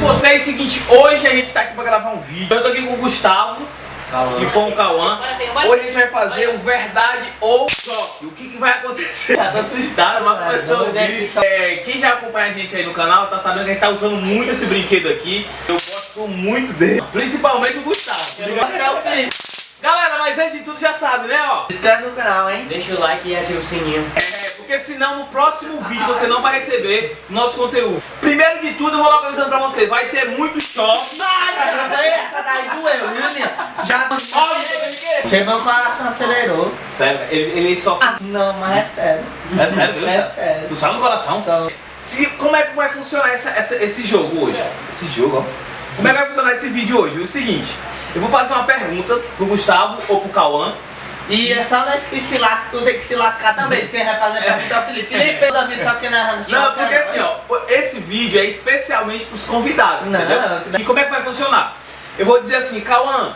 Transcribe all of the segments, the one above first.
com vocês, seguinte, hoje a gente tá aqui pra gravar um vídeo. Eu tô aqui com o Gustavo e com o Cauã. Hoje a gente vai fazer um verdade ou choque. O que, que vai acontecer? Já tá assustado, mas começou o vídeo. É, quem já acompanha a gente aí no canal tá sabendo que a gente tá usando muito esse brinquedo aqui. Eu gosto muito dele, principalmente o Gustavo. Galera, mas antes de tudo já sabe, né, ó? Se inscreve no canal, hein? Deixa o like e ativa o sininho. É, porque senão no próximo vídeo você não vai receber nosso conteúdo. Primeiro de tudo, eu vou localizando pra você, vai ter muito choque. Ai, essa daí doeu, viu, Linha? Já... Chega, meu coração acelerou. Sério, ele, ele só... Ah, não, mas é sério. É sério, viu? É sério. Tu sabe do coração? Só... Se, como é que vai funcionar essa, essa- esse jogo hoje? Esse jogo, ó. Como é que vai funcionar esse vídeo hoje? O seguinte, eu vou fazer uma pergunta pro Gustavo ou pro Cauã. E é só nós que se lasca, tu tem que se lascar também. Quem vai fazer pergunta é o Felipe. Felipe, o David, só que na Não, porque assim, ó, esse vídeo é especialmente pros convidados, Não, entendeu? não. E como é que vai funcionar? Eu vou dizer assim, Cauã,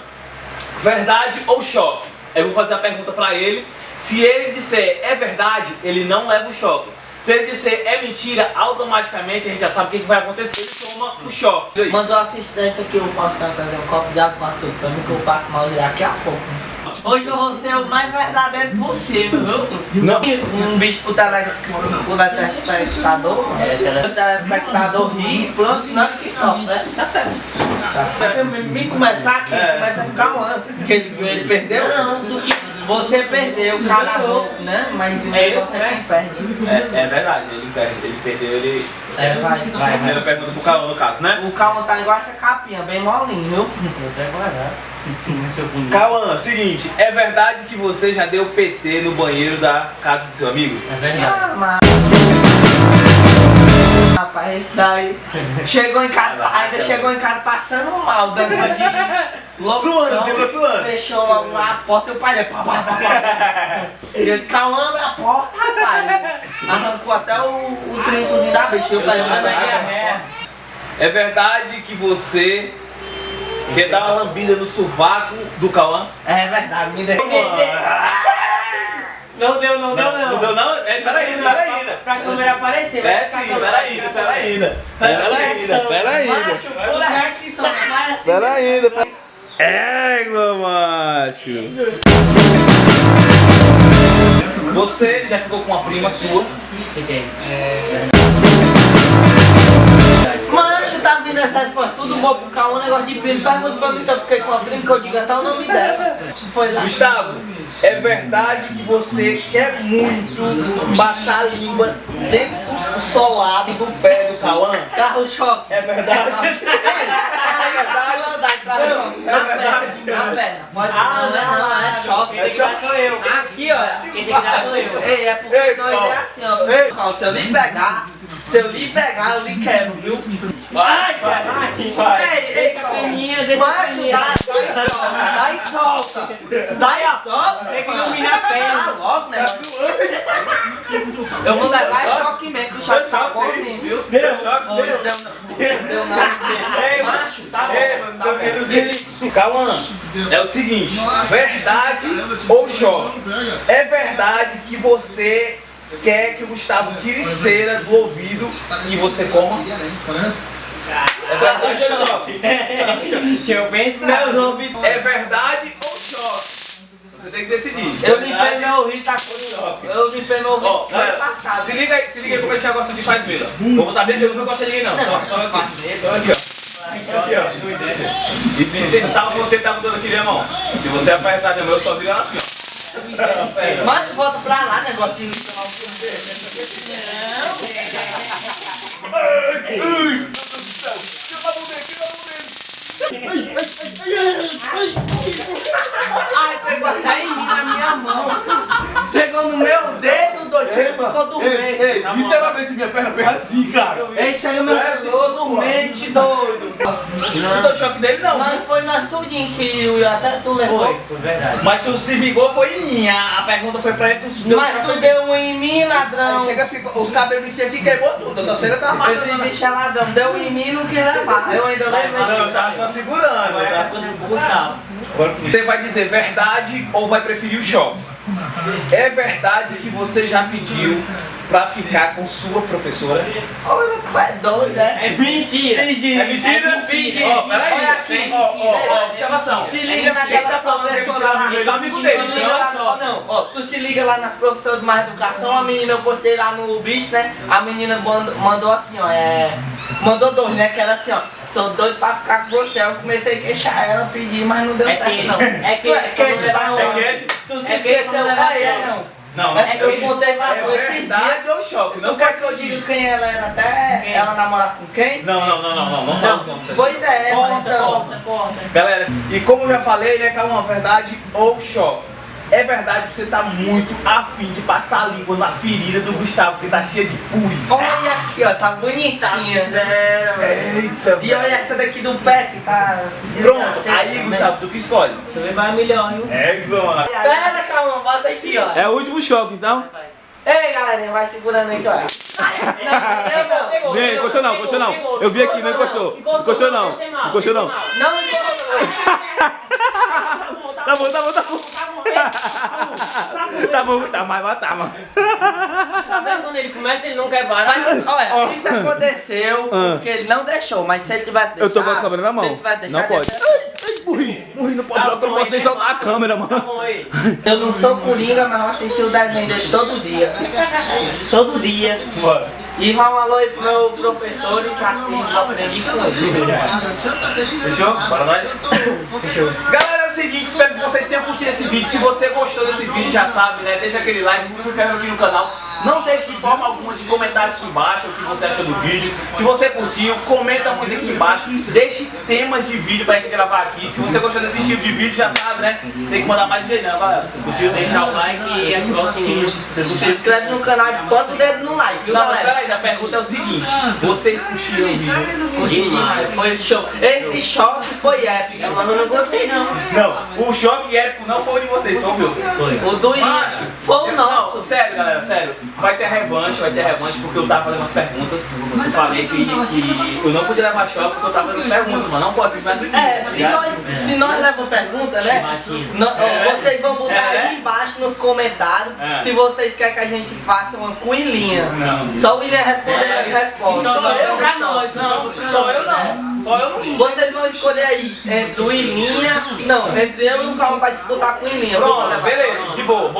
verdade ou choque? Eu vou fazer a pergunta pra ele. Se ele disser é verdade, ele não leva o choque. Se ele disser é mentira, automaticamente a gente já sabe o que, que vai acontecer, ele toma o choque. Mandou o assistente aqui, o Faustão, trazer um copo de água com açúcar pra mim que eu passo mal daqui a pouco. Hoje eu vou ser o mais verdadeiro possível, viu? Não. Um bicho pro tele- pro telespectador. É, O telespectador ri e pronto, não que sofre, né? Tá certo. Tá certo. Me, me começar aqui, É. começa a ficar um ano. Que ele, ele perdeu? Não. Você perdeu, cala a boca, né? Mas o É, eu negócio é começo. perde. É, é verdade, ele perde, ele perdeu, ele. É, vai. Vai, Primeira pergunta pro Cauã no caso, né? O calma tá igual essa capinha, bem molinho, viu? Vou até guardar. Bonito. Cauã, seguinte, é verdade que você já deu PT no banheiro da casa do seu amigo? É verdade. Ah, mas... Rapaz, esse daí chegou em casa, ainda chegou em casa passando mal, danadinho. Loucão. Suando, chegou suando. Fechou logo a porta e o pai dele, pá, pá, pá, pá. Ele, calma, abre a porta, rapaz. Arrancou até o, o trincozinho da bicha. Também, é, é. É verdade que você quer dar uma lambida no sovaco do Cauã? é verdade, me deu. Não deu, não deu, não. Não deu não? É, peraí, peraí ainda. Pra câmera aparecer, vai É ficar sim, a peraí ainda, peraí ainda. Peraí ainda, peraí pula aqui, só vai assim. Peraí ainda. Égua, macho. Você já ficou com uma prima sua? Fiquei. Macho, vindo essa resposta, tudo bom pro Cauã, negócio de primo. Pergunta pra mim se eu fiquei com a prima, que eu digo até o nome dela. Foi lá. Gustavo, é verdade que você quer muito passar a língua dentro do solado do pé do Cauã? Carro choque. É verdade? É verdade. Não, Na é perna, na perna. Pode Ah, não, não, é choque. Quem tem que dar sou eu. Aqui, ó. Quem tem que dar sou eu. Ei, é porque Ei, nós é assim, ó. Ei. Se eu lhe pegar, se eu lhe pegar, eu lhe quebro, viu? Vai, Vai, Vai, vai. Ei, ei, Deixa a Paulo. peninha, deixa a Macho, peninha. dá, dá e solta, dá e solta. Dá e solta. Você que ilumina a Tá perna. logo, né? Eu vou levar choque mesmo, que o choque tá bonzinho, viu? Deu choque, deu. deu não. Deu não. Ei, Macho, tá bom. Ei, mano, tá. Cauã, é o seguinte, verdade ou choque? É verdade que você quer que o Gustavo tire cera do ouvido e você coma? É verdade ou choque? Deixa eu pensar. Meus ouvidos. É verdade ou choque? Você tem que decidir. Eu limpei meu ouvido, tá com Eu limpei meu ouvido ano passado. se liga aí, se liga aí como esse negócio de faz ó. Vou botar bem, eu não gosto de ninguém não. Só, só aqui. Só aqui, ó. Aqui, ó. E você sabe você tá mudando aqui, minha mão. Se você apertar minha mão, eu só viro assim, ó. Mas volta pra lá, negócio de limpar o ouvido. Ai, pegou até em mim na minha mão. Pegou no meu dedo, doido. Ficou dormente. Ei, literalmente minha perna fez assim, cara. Ei, chega meu ficou dormente, doido. Não deu choque dele, não. Mas foi nós tudinho que eu, até tu levou. Foi, foi verdade. Mas tu se vingou foi em mim. A a pergunta foi pra ele. Tu Mas tu deu um em mim, ladrão. Aí chega, ficou, os cabelos que aqui queimou tudo. A torcida tá matando. bicho é ladrão, deu em mim e não quis levar. Eu ainda Vai, levei. Não, eu tava só segurando. Agora tá? Você vai dizer verdade ou vai preferir o choque? É verdade que você já pediu pra ficar com sua professora? Olha, tu é doido, né? É mentira. É mentira? É mentira. Ó, peraí. Olha aqui, ó, ó, mentira. ó, observação. Se É liga mentira. naquela tá é professora mentira, lá. amigo, amigo dele. Ó, não, ó, tu se liga lá nas professoras de mais educação, a menina eu postei lá no bicho, né? A menina mandou, mandou assim, ó, é. Mandou dois, né? Que era assim, ó. Sou doido pra ficar com você. Eu comecei a queixar ela, pedir, mas não deu É certo, queixa. não. É Tu é queixa. queixa da É queixa? Tu se É esqueceu, ah, ela é, não. Não, É, eu contei pra tu é esse dia. verdade ou choque? Não Tu quer que eu diga quem ela era até Quem? ela namorar com quem? Não, não, não, não, não, não, Não. não, não. Pois é, Corta, então. corta, corta. Galera, e como eu já falei, né, calma, verdade ou choque? É verdade que você tá muito afim de passar a língua na ferida do Gustavo, que tá cheia de pus. Olha aqui, ó, tá bonitinha. Velho. Eita, E olha essa daqui do pé que tá. Pronto, aí também. Gustavo, tu que escolhe. Deixa eu é melhor, viu? É, mano. Pera, calma, bota aqui, ó. É o último choque, então? Ei, galerinha, vai segurando aqui, ó. Não, eu não. Pegou, encostou não, encostou não. Eu vi aqui, não encostou. Encostou não. vai Encostou vai não. Não encostou. Tá bom, Tá bom, tá bom, tá bom. Tá bom, tá bom. Tá bom, Gustavo, mas vai tá, mano. Tá vendo quando ele começa, ele não quer parar? Mas, olha, isso aconteceu Ah. porque ele não deixou, mas se ele tivesse deixado. Eu tô com a câmera na mão. Se ele tivesse deixado, Não pode. Morri, morri, não pode, Tá eu não posso nem soltar a câmera, Tá mano. bom aí. Eu não sou coringa, mas eu assisti o desenho dele todo dia. Todo dia. E vai um alô aí pro meu professor e racismo, eu aprendi com ele. Fechou? Bora nós? Fechou. Galera, é o seguinte, espero que vocês tenham curtido esse vídeo. Se você gostou desse vídeo, já sabe, né? Deixa aquele like, se inscreve aqui no canal. Não deixe de forma alguma de comentar aqui embaixo o que você achou do vídeo. Se você curtiu, comenta muito aqui embaixo. Deixe temas de vídeo pra gente gravar aqui. Se você gostou desse estilo de vídeo, já sabe, né? Tem que mandar mais vídeo, não, galera. Vocês curtiram? Deixar o like e ativar o sininho. Se curtiram? inscreve no canal e bota o dedo no like, viu Não, mas galera? peraí, a pergunta é o seguinte. Vocês curtiram o vídeo? Curti demais, foi show. Esse choque foi épico. Mas eu não gostei, não. Não, o choque épico não foi o de vocês, foi o meu. O do início foi o Não, nosso. sério, galera, sério. Vai ter revanche, vai ter revanche porque eu tava fazendo umas perguntas. Eu falei que, que eu não podia levar choque porque eu tava fazendo as perguntas, mano. Não pode simplesmente. É, se nós, se nós levamos pergunta, né? É. Vocês vão botar É. aí embaixo nos comentários É. se vocês querem que a gente faça uma coelhinha. Não. Só o William responder É, as respostas. Só eu, pra nós, não. Só eu não. Só eu não. Vocês vão escolher aí entre o Ilinha. Não, entre eu e o Calma pra disputar com o Ilinha. Pronto, beleza, de boa.